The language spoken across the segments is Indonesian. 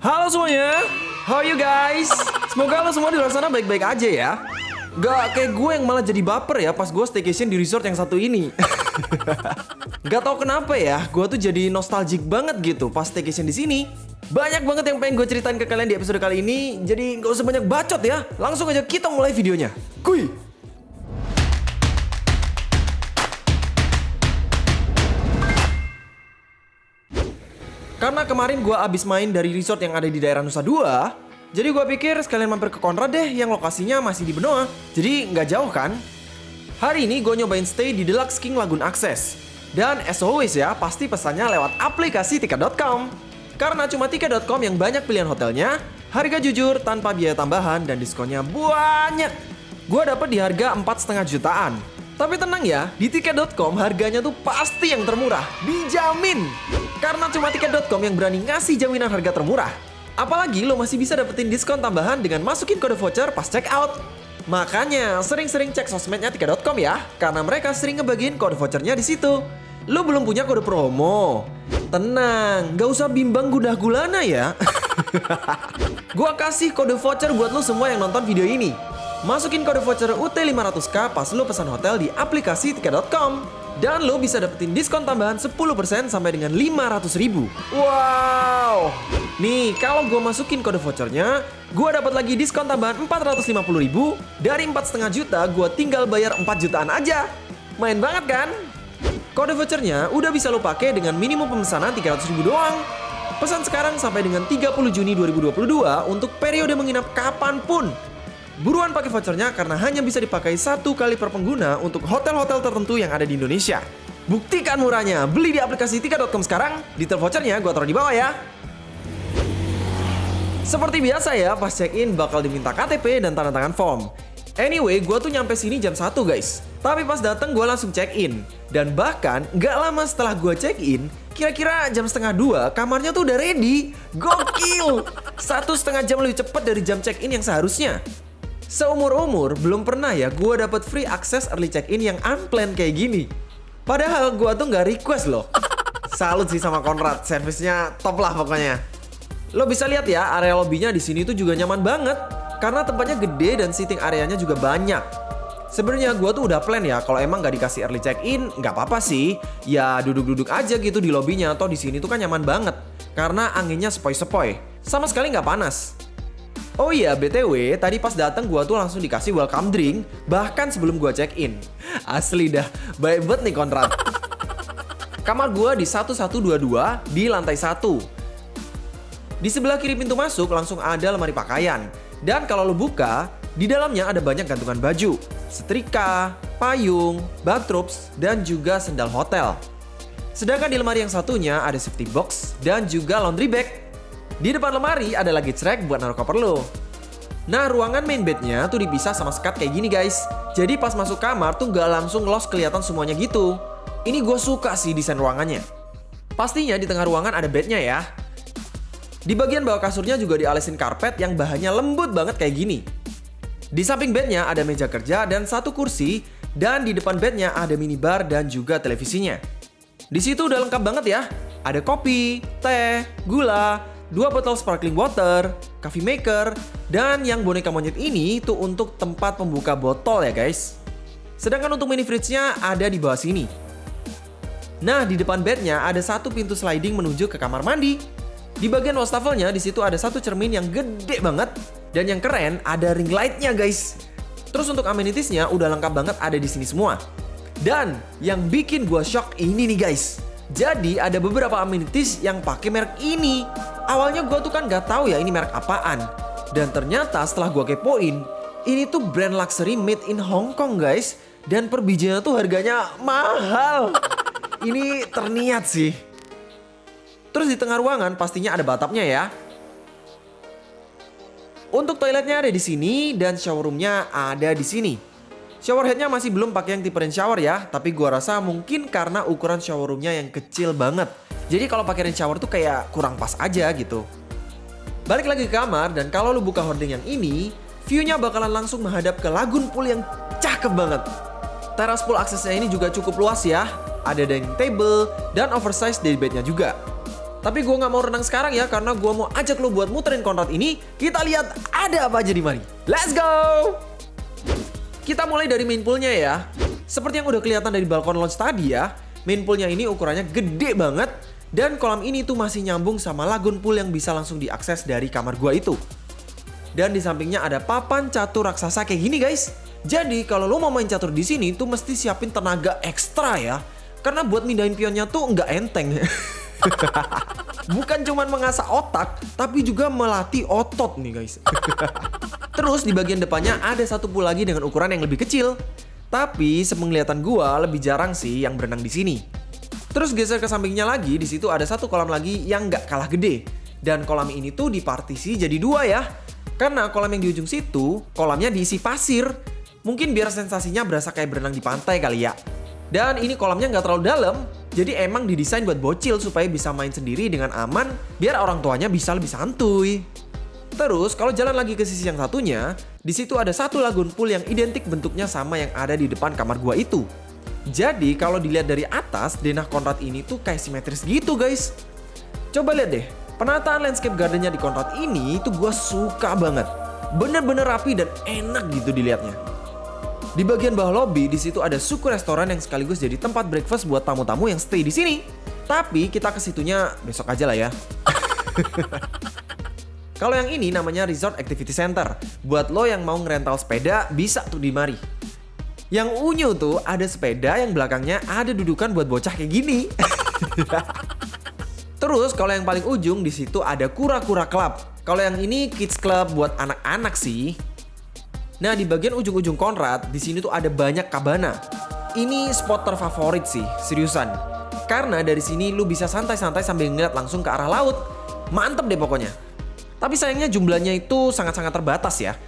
Halo semuanya, how you guys? Semoga lo semua di luar sana baik-baik aja ya. Gak kayak gue yang malah jadi baper ya pas gue staycation di resort yang satu ini. Gak tau kenapa ya, gue tuh jadi nostalgic banget gitu pas staycation di sini. Banyak banget yang pengen gue ceritain ke kalian di episode kali ini, jadi gak usah banyak bacot ya. Langsung aja kita mulai videonya. Kuy! Karena kemarin gue abis main dari resort yang ada di daerah Nusa Dua, jadi gue pikir sekalian mampir ke Konrad deh yang lokasinya masih di Benoa. Jadi nggak jauh kan? Hari ini gue nyobain stay di Deluxe King Lagoon Access. Dan as always ya, pasti pesannya lewat aplikasi tiket.com. Karena cuma tiket.com yang banyak pilihan hotelnya, harga jujur tanpa biaya tambahan dan diskonnya banyak. Gue dapet di harga 4,5 jutaan. Tapi tenang ya, di tiket.com harganya tuh pasti yang termurah, dijamin. Karena cuma tiket.com yang berani ngasih jaminan harga termurah. Apalagi lo masih bisa dapetin diskon tambahan dengan masukin kode voucher pas check out. Makanya sering-sering cek sosmednya tiket.com ya, karena mereka sering ngebagiin kode vouchernya di situ. Lo belum punya kode promo? Tenang, gak usah bimbang gudah gulana ya. Gua kasih kode voucher buat lo semua yang nonton video ini. Masukin kode voucher UT500K pas lo pesan hotel di aplikasi tiket.com. Dan lo bisa dapetin diskon tambahan 10% sampai dengan 500 ribu. Wow! Nih, kalau gue masukin kode vouchernya, gue dapat lagi diskon tambahan 450 ribu. Dari 4,5 juta, gue tinggal bayar 4 jutaan aja. Main banget kan? Kode vouchernya udah bisa lo pakai dengan minimum pemesanan 300 ribu doang. Pesan sekarang sampai dengan 30 Juni 2022 untuk periode menginap kapan pun. Buruan pakai vouchernya karena hanya bisa dipakai satu kali per pengguna untuk hotel-hotel tertentu yang ada di Indonesia. Buktikan murahnya, beli di aplikasi tiket.com sekarang, detail vouchernya gue taruh di bawah ya. Seperti biasa ya, pas check-in bakal diminta KTP dan tanda tangan form. Anyway, gue tuh nyampe sini jam 1 guys. Tapi pas dateng gue langsung check-in. Dan bahkan gak lama setelah gue check-in, kira-kira jam setengah dua kamarnya tuh udah ready. Gokil! Satu setengah jam lebih cepat dari jam check-in yang seharusnya. Seumur-umur belum pernah ya gue dapet free access early check-in yang unplanned kayak gini. Padahal gue tuh nggak request loh. Salut sih sama Konrad, servisnya top lah pokoknya. Lo bisa lihat ya area lobbynya di sini tuh juga nyaman banget karena tempatnya gede dan seating areanya juga banyak. Sebenarnya gue tuh udah plan ya kalau emang nggak dikasih early check-in nggak apa-apa sih. Ya duduk-duduk aja gitu di lobbynya atau di sini tuh kan nyaman banget karena anginnya sepoi-sepoi. Sama sekali nggak panas. Oh iya, BTW, tadi pas datang gua tuh langsung dikasih welcome drink bahkan sebelum gua check-in. Asli dah, baik banget nih kontrak. Kamar gua di 1122 di lantai 1. Di sebelah kiri pintu masuk langsung ada lemari pakaian. Dan kalau lo buka, di dalamnya ada banyak gantungan baju, setrika, payung, bathrobes, dan juga sendal hotel. Sedangkan di lemari yang satunya ada safety box dan juga laundry bag di depan lemari ada lagi track buat naruh koper lo. Nah, ruangan main bednya tuh dipisah sama sekat kayak gini guys. Jadi pas masuk kamar tuh gak langsung los kelihatan semuanya gitu. Ini gue suka sih desain ruangannya. Pastinya di tengah ruangan ada bednya ya. Di bagian bawah kasurnya juga dialesin karpet yang bahannya lembut banget kayak gini. Di samping bednya ada meja kerja dan satu kursi, dan di depan bednya ada minibar dan juga televisinya. Di situ udah lengkap banget ya. Ada kopi, teh, gula, dua botol sparkling water, coffee maker, dan yang boneka monyet ini tuh untuk tempat pembuka botol ya guys. Sedangkan untuk mini fridge-nya ada di bawah sini. Nah, di depan bednya ada satu pintu sliding menuju ke kamar mandi. Di bagian wastafelnya di situ ada satu cermin yang gede banget dan yang keren ada ring light-nya guys. Terus untuk amenitiesnya udah lengkap banget ada di sini semua. Dan yang bikin gua shock ini nih guys. Jadi ada beberapa amenities yang pakai merek ini. Awalnya gue tuh kan gak tahu ya ini merek apaan. Dan ternyata setelah gue kepoin, ini tuh brand luxury made in Hong Kong guys. Dan per bijinya tuh harganya mahal. Ini terniat sih. Terus di tengah ruangan pastinya ada batapnya ya. Untuk toiletnya ada di sini dan shower roomnya ada di sini. Shower headnya masih belum pakai yang tipe rain shower ya, tapi gua rasa mungkin karena ukuran shower roomnya yang kecil banget. Jadi kalau pakai rain shower tuh kayak kurang pas aja gitu. Balik lagi ke kamar dan kalau lu buka hording yang ini, view-nya bakalan langsung menghadap ke lagun pool yang cakep banget. Teras pool aksesnya ini juga cukup luas ya. Ada dining table dan oversized day bednya juga. Tapi gue nggak mau renang sekarang ya karena gue mau ajak lo buat muterin Konrad ini. Kita lihat ada apa aja di mari. Let's go! Kita mulai dari main poolnya ya. Seperti yang udah kelihatan dari balkon lounge tadi ya, main poolnya ini ukurannya gede banget dan kolam ini tuh masih nyambung sama lagun pool yang bisa langsung diakses dari kamar gua itu. Dan di sampingnya ada papan catur raksasa kayak gini guys. Jadi kalau lo mau main catur di sini tuh mesti siapin tenaga ekstra ya. Karena buat mindahin pionnya tuh nggak enteng. Bukan cuma mengasah otak, tapi juga melatih otot nih guys. Terus di bagian depannya ada satu pool lagi dengan ukuran yang lebih kecil. Tapi sepenglihatan gua lebih jarang sih yang berenang di sini. Terus geser ke sampingnya lagi, di situ ada satu kolam lagi yang nggak kalah gede. Dan kolam ini tuh dipartisi jadi dua ya. Karena kolam yang di ujung situ, kolamnya diisi pasir. Mungkin biar sensasinya berasa kayak berenang di pantai kali ya. Dan ini kolamnya nggak terlalu dalam, jadi emang didesain buat bocil supaya bisa main sendiri dengan aman, biar orang tuanya bisa lebih santuy. Terus kalau jalan lagi ke sisi yang satunya, di situ ada satu lagun pool yang identik bentuknya sama yang ada di depan kamar gua itu. Jadi kalau dilihat dari atas, denah Konrad ini tuh kayak simetris gitu guys. Coba lihat deh, penataan landscape gardennya di Konrad ini tuh gua suka banget. Bener-bener rapi dan enak gitu dilihatnya. Di bagian bawah lobby, di situ ada suku restoran yang sekaligus jadi tempat breakfast buat tamu-tamu yang stay di sini. Tapi kita ke situnya besok aja lah ya. Kalau yang ini namanya Resort Activity Center. Buat lo yang mau ngerental sepeda, bisa tuh di mari. Yang unyu tuh ada sepeda yang belakangnya ada dudukan buat bocah kayak gini. Terus kalau yang paling ujung di situ ada kura-kura club. Kalau yang ini kids club buat anak-anak sih. Nah di bagian ujung-ujung Konrad di sini tuh ada banyak kabana. Ini spot terfavorit sih, seriusan. Karena dari sini lu bisa santai-santai sambil ngeliat langsung ke arah laut. Mantep deh pokoknya. Tapi sayangnya jumlahnya itu sangat-sangat terbatas ya.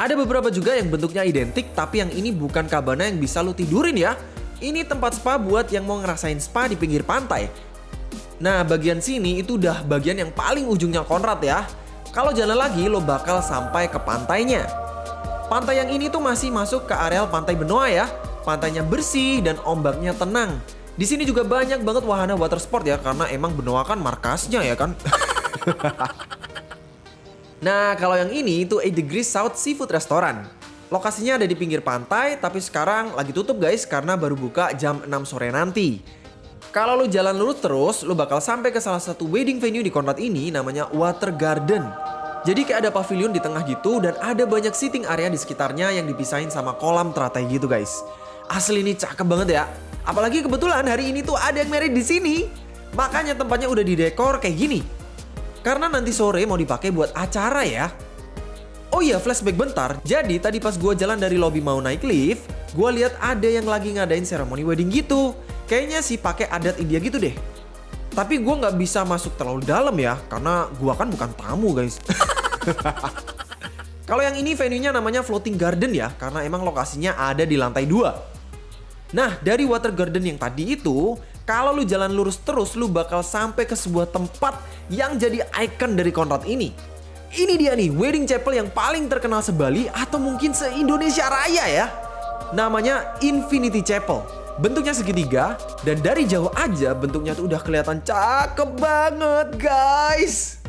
Ada beberapa juga yang bentuknya identik tapi yang ini bukan kabana yang bisa lu tidurin ya. Ini tempat spa buat yang mau ngerasain spa di pinggir pantai. Nah bagian sini itu udah bagian yang paling ujungnya Konrad ya. Kalau jalan lagi lo bakal sampai ke pantainya. Pantai yang ini tuh masih masuk ke areal pantai Benoa ya. Pantainya bersih dan ombaknya tenang. Di sini juga banyak banget wahana water sport ya karena emang Benoa kan markasnya ya kan. Nah, kalau yang ini itu 8 Degrees South Seafood Restaurant. Lokasinya ada di pinggir pantai, tapi sekarang lagi tutup guys karena baru buka jam 6 sore nanti. Kalau lu jalan lurus terus, lu bakal sampai ke salah satu wedding venue di Konrad ini namanya Water Garden. Jadi kayak ada pavilion di tengah gitu dan ada banyak seating area di sekitarnya yang dipisahin sama kolam teratai gitu guys. Asli ini cakep banget ya. Apalagi kebetulan hari ini tuh ada yang married di sini. Makanya tempatnya udah didekor kayak gini. Karena nanti sore mau dipakai buat acara ya. Oh iya, flashback bentar. Jadi tadi pas gue jalan dari lobby mau naik lift, gue lihat ada yang lagi ngadain seremoni wedding gitu. Kayaknya sih pakai adat India gitu deh. Tapi gue nggak bisa masuk terlalu dalam ya, karena gue kan bukan tamu guys. Kalau yang ini venue-nya namanya Floating Garden ya, karena emang lokasinya ada di lantai 2. Nah, dari Water Garden yang tadi itu, kalau lu jalan lurus terus, lu bakal sampai ke sebuah tempat yang jadi ikon dari Konrad ini. Ini dia nih, wedding chapel yang paling terkenal sebali atau mungkin se-Indonesia Raya ya. Namanya Infinity Chapel. Bentuknya segitiga dan dari jauh aja bentuknya tuh udah kelihatan cakep banget guys.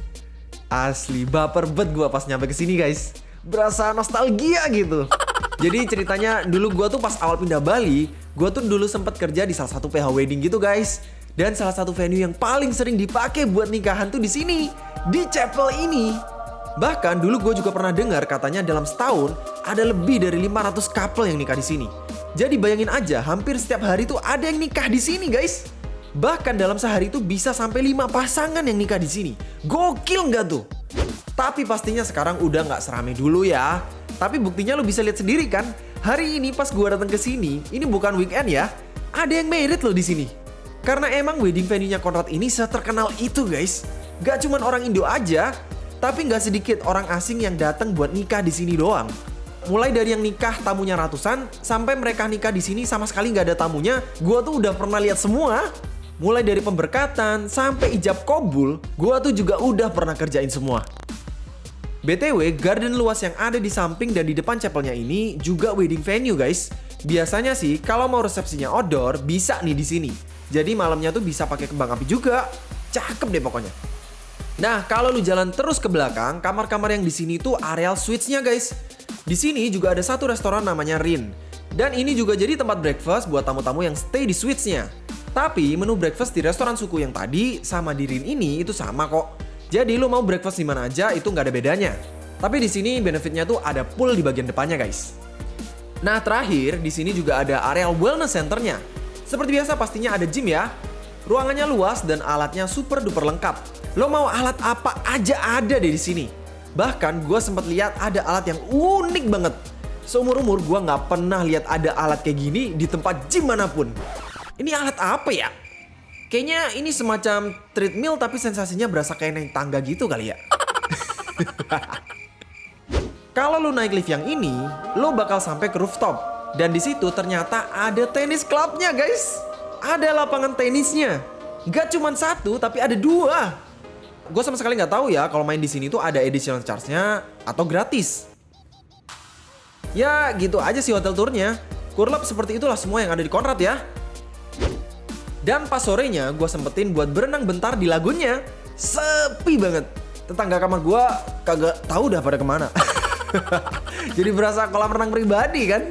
Asli baper bet gua pas nyampe ke sini guys. Berasa nostalgia gitu. Jadi ceritanya dulu gua tuh pas awal pindah Bali, Gue tuh dulu sempet kerja di salah satu PH wedding gitu guys. Dan salah satu venue yang paling sering dipakai buat nikahan tuh di sini, di chapel ini. Bahkan dulu gue juga pernah dengar katanya dalam setahun ada lebih dari 500 couple yang nikah di sini. Jadi bayangin aja, hampir setiap hari tuh ada yang nikah di sini guys. Bahkan dalam sehari itu bisa sampai 5 pasangan yang nikah di sini. Gokil nggak tuh? Tapi pastinya sekarang udah nggak serame dulu ya. Tapi buktinya lo bisa lihat sendiri kan, Hari ini pas gua datang ke sini, ini bukan weekend ya. Ada yang merit loh di sini. Karena emang wedding venue-nya Konrad ini seterkenal itu guys. Gak cuma orang Indo aja, tapi gak sedikit orang asing yang datang buat nikah di sini doang. Mulai dari yang nikah tamunya ratusan, sampai mereka nikah di sini sama sekali gak ada tamunya, gua tuh udah pernah lihat semua. Mulai dari pemberkatan sampai ijab kobul, gua tuh juga udah pernah kerjain semua. BTW, garden luas yang ada di samping dan di depan chapelnya ini juga wedding venue guys. Biasanya sih kalau mau resepsinya outdoor bisa nih di sini. Jadi malamnya tuh bisa pakai kembang api juga. Cakep deh pokoknya. Nah, kalau lu jalan terus ke belakang, kamar-kamar yang di sini tuh areal suites-nya guys. Di sini juga ada satu restoran namanya Rin. Dan ini juga jadi tempat breakfast buat tamu-tamu yang stay di suites-nya. Tapi menu breakfast di restoran suku yang tadi sama di Rin ini itu sama kok. Jadi lu mau breakfast di mana aja itu nggak ada bedanya. Tapi di sini benefitnya tuh ada pool di bagian depannya guys. Nah terakhir di sini juga ada areal wellness centernya. Seperti biasa pastinya ada gym ya. Ruangannya luas dan alatnya super duper lengkap. Lo mau alat apa aja ada deh di sini. Bahkan gue sempat lihat ada alat yang unik banget. Seumur umur gue nggak pernah lihat ada alat kayak gini di tempat gym mana pun. Ini alat apa ya? Kayaknya ini semacam treadmill tapi sensasinya berasa kayak naik tangga gitu kali ya. Kalau lo naik lift yang ini, lo bakal sampai ke rooftop. Dan di situ ternyata ada tenis clubnya guys. Ada lapangan tenisnya. Gak cuma satu, tapi ada dua gue sama sekali nggak tahu ya kalau main di sini tuh ada additional charge-nya atau gratis. Ya gitu aja sih hotel tournya. Kurlap seperti itulah semua yang ada di Konrad ya. Dan pas sorenya gue sempetin buat berenang bentar di lagunnya. Sepi banget. Tetangga kamar gue kagak tahu dah pada ke mana. Jadi berasa kolam renang pribadi kan.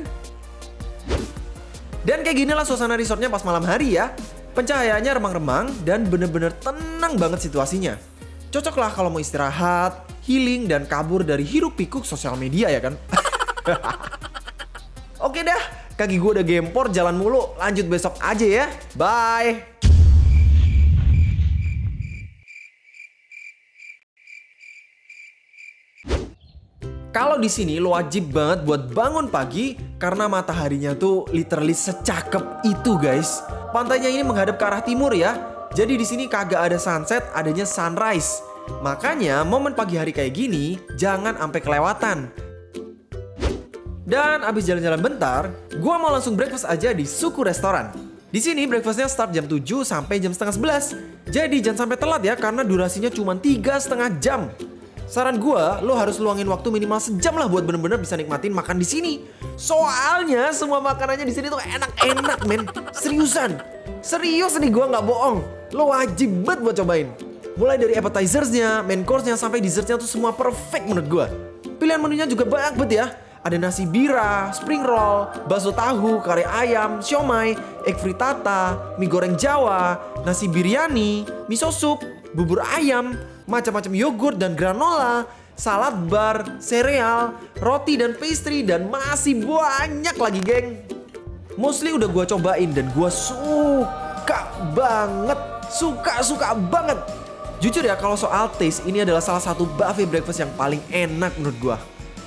Dan kayak gini lah suasana resortnya pas malam hari ya. Pencahayaannya remang-remang dan bener-bener tenang banget situasinya. Cocok lah kalau mau istirahat, healing, dan kabur dari hiruk pikuk sosial media ya kan? Oke dah, kaki gue udah gempor jalan mulu. Lanjut besok aja ya. Bye. Kalau di sini lo wajib banget buat bangun pagi karena mataharinya tuh literally secakep itu guys. Pantainya ini menghadap ke arah timur ya, jadi di sini kagak ada sunset, adanya sunrise. Makanya momen pagi hari kayak gini jangan sampai kelewatan. Dan abis jalan-jalan bentar, gua mau langsung breakfast aja di Suku Restoran. Di sini breakfastnya start jam 7 sampai jam setengah 11. Jadi jangan sampai telat ya karena durasinya cuma tiga setengah jam. Saran gua, lo harus luangin waktu minimal sejam lah buat bener-bener bisa nikmatin makan di sini. Soalnya semua makanannya di sini tuh enak-enak men. Seriusan. Serius nih gua nggak bohong. Lo wajib banget buat cobain. Mulai dari appetizers-nya, main course-nya, sampai dessertnya tuh semua perfect menurut gue. Pilihan menunya juga banyak banget ya. Ada nasi bira, spring roll, bakso tahu, kare ayam, siomay, egg frittata, mie goreng Jawa, nasi biryani, miso soup, bubur ayam, macam-macam yogurt dan granola, salad bar, sereal, roti dan pastry, dan masih banyak lagi geng. Mostly udah gue cobain dan gue suka banget, suka-suka banget. Jujur ya kalau soal taste ini adalah salah satu buffet breakfast yang paling enak menurut gua.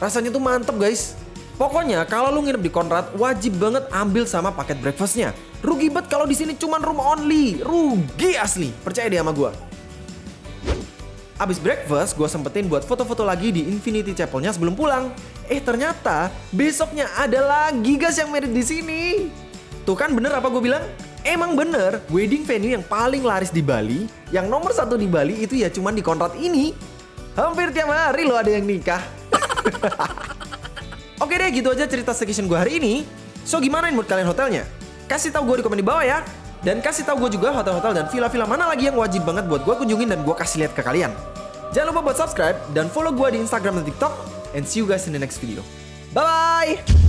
Rasanya tuh mantep guys. Pokoknya kalau lu nginep di Konrad wajib banget ambil sama paket breakfastnya. Rugi banget kalau di sini cuma room only. Rugi asli. Percaya deh sama gua. Abis breakfast, gue sempetin buat foto-foto lagi di Infinity Chapel-nya sebelum pulang. Eh ternyata besoknya ada lagi guys yang merit di sini. Tuh kan bener apa gue bilang? Emang bener, wedding venue yang paling laris di Bali, yang nomor satu di Bali itu ya cuman di Konrad ini. Hampir tiap hari lo ada yang nikah. Oke deh, gitu aja cerita staycation gue hari ini. So gimana mood kalian hotelnya? Kasih tahu gue di komen di bawah ya. Dan kasih tahu gue juga hotel-hotel dan villa-villa mana lagi yang wajib banget buat gue kunjungin dan gue kasih lihat ke kalian. Jangan lupa buat subscribe dan follow gue di Instagram dan TikTok. And see you guys in the next video. Bye-bye!